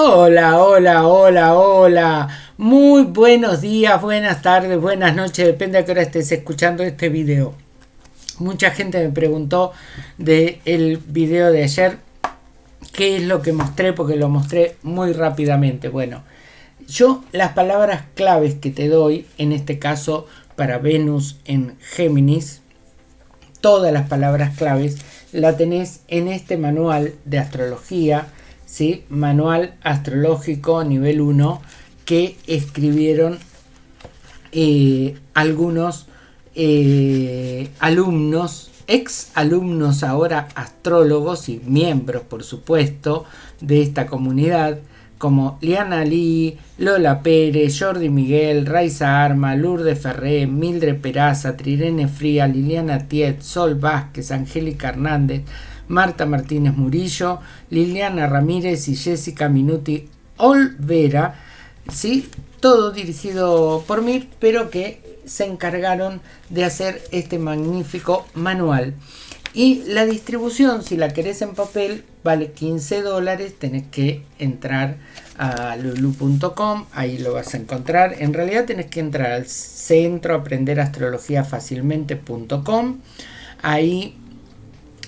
Hola, hola, hola, hola. Muy buenos días, buenas tardes, buenas noches, depende a qué hora estés escuchando este video. Mucha gente me preguntó del el video de ayer qué es lo que mostré, porque lo mostré muy rápidamente. Bueno, yo las palabras claves que te doy, en este caso para Venus en Géminis, todas las palabras claves la tenés en este manual de astrología ¿sí? Manual Astrológico nivel 1 que escribieron eh, algunos eh, alumnos, ex alumnos ahora astrólogos y miembros por supuesto de esta comunidad como Liana Lee, Lola Pérez, Jordi Miguel, Raiza Arma, Lourdes Ferré, Mildred Peraza, Trirene Fría, Liliana Tiet, Sol Vázquez, Angélica Hernández, Marta Martínez Murillo, Liliana Ramírez y Jessica Minuti Olvera, ¿sí? todo dirigido por mí, pero que se encargaron de hacer este magnífico manual. Y la distribución, si la querés en papel, vale 15 dólares. Tenés que entrar a lulu.com, ahí lo vas a encontrar. En realidad tenés que entrar al centro aprender astrología fácilmente.com. Ahí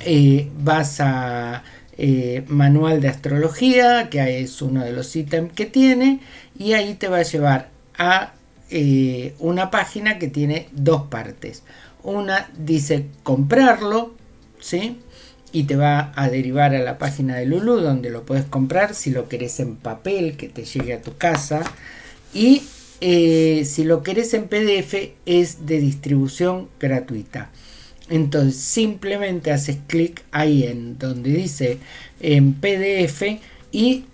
eh, vas a eh, manual de astrología, que es uno de los ítems que tiene, y ahí te va a llevar a eh, una página que tiene dos partes. Una dice comprarlo, ¿sí? Y te va a derivar a la página de Lulu donde lo puedes comprar si lo querés en papel que te llegue a tu casa. Y si lo querés en PDF es de distribución gratuita. Entonces simplemente haces clic ahí en donde dice en PDF y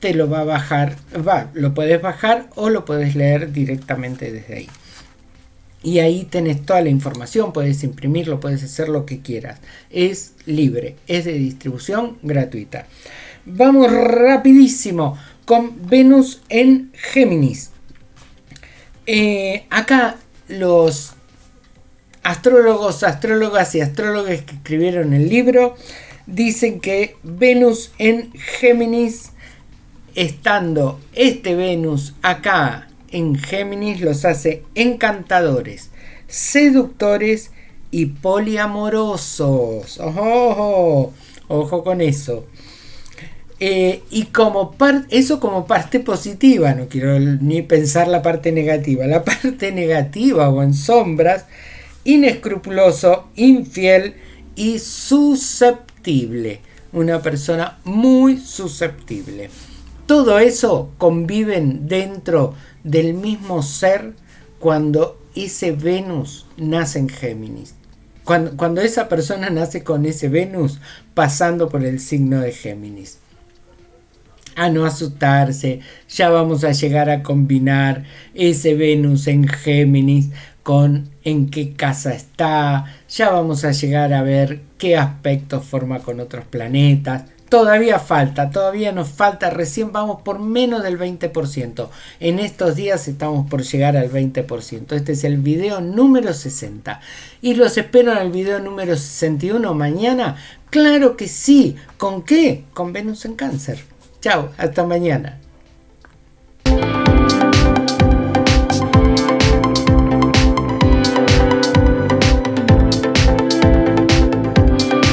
te lo va a bajar, va, lo puedes bajar o lo puedes leer directamente desde ahí. Y ahí tenés toda la información, puedes imprimirlo, puedes hacer lo que quieras. Es libre, es de distribución gratuita. Vamos rapidísimo con Venus en Géminis. Eh, acá los astrólogos, astrólogas y astrólogos que escribieron el libro dicen que Venus en Géminis, estando este Venus acá en Géminis, los hace encantadores, seductores y poliamorosos. Ojo, ojo, con eso. Eh, y como eso como parte positiva, no quiero ni pensar la parte negativa. La parte negativa o en sombras inescrupuloso, infiel y susceptible. Una persona muy susceptible. Todo eso conviven dentro del mismo ser cuando ese Venus nace en Géminis. Cuando, cuando, esa persona nace con ese Venus pasando por el signo de Géminis. A no asustarse, ya vamos a llegar a combinar ese Venus en Géminis con en qué casa está, ya vamos a llegar a ver qué aspectos forma con otros planetas. Todavía falta, todavía nos falta, recién vamos por menos del 20%. En estos días estamos por llegar al 20%. Este es el video número 60. ¿Y los espero en el video número 61 mañana? Claro que sí. ¿Con qué? Con Venus en cáncer. Chao, hasta mañana.